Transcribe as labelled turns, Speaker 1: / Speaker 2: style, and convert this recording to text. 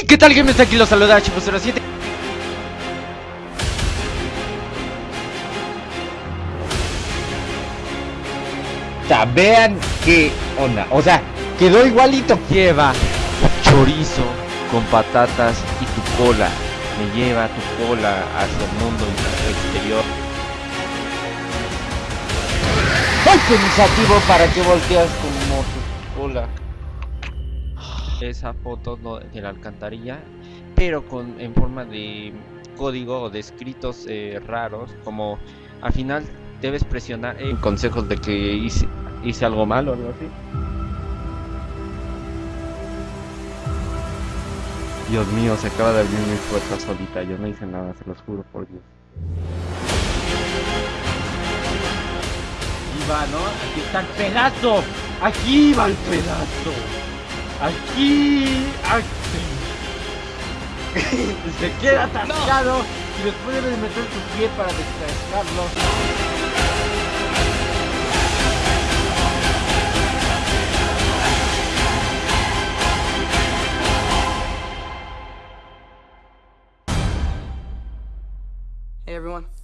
Speaker 1: Hey, ¿qué tal gamers? Aquí los saluda Chipo07
Speaker 2: O sea, vean qué onda. O sea, quedó igualito.
Speaker 1: Lleva chorizo con patatas y tu cola Me lleva tu cola hacia el mundo exterior
Speaker 2: ¡Ay, pensativo para que volteas como tu cola!
Speaker 1: Esa foto no, de la alcantarilla, pero con en forma de código o de escritos eh, raros, como al final debes presionar en consejos de que hice, hice algo malo o algo así. Dios mío, se acaba de abrir mi puerta solita, yo no hice nada, se los juro por Dios. Aquí va, ¿no? Aquí está el pedazo, aquí va el pedazo. Aquí, aquí. se queda atascado y después debes meter tu pie para descargarlo.
Speaker 3: Hey everyone.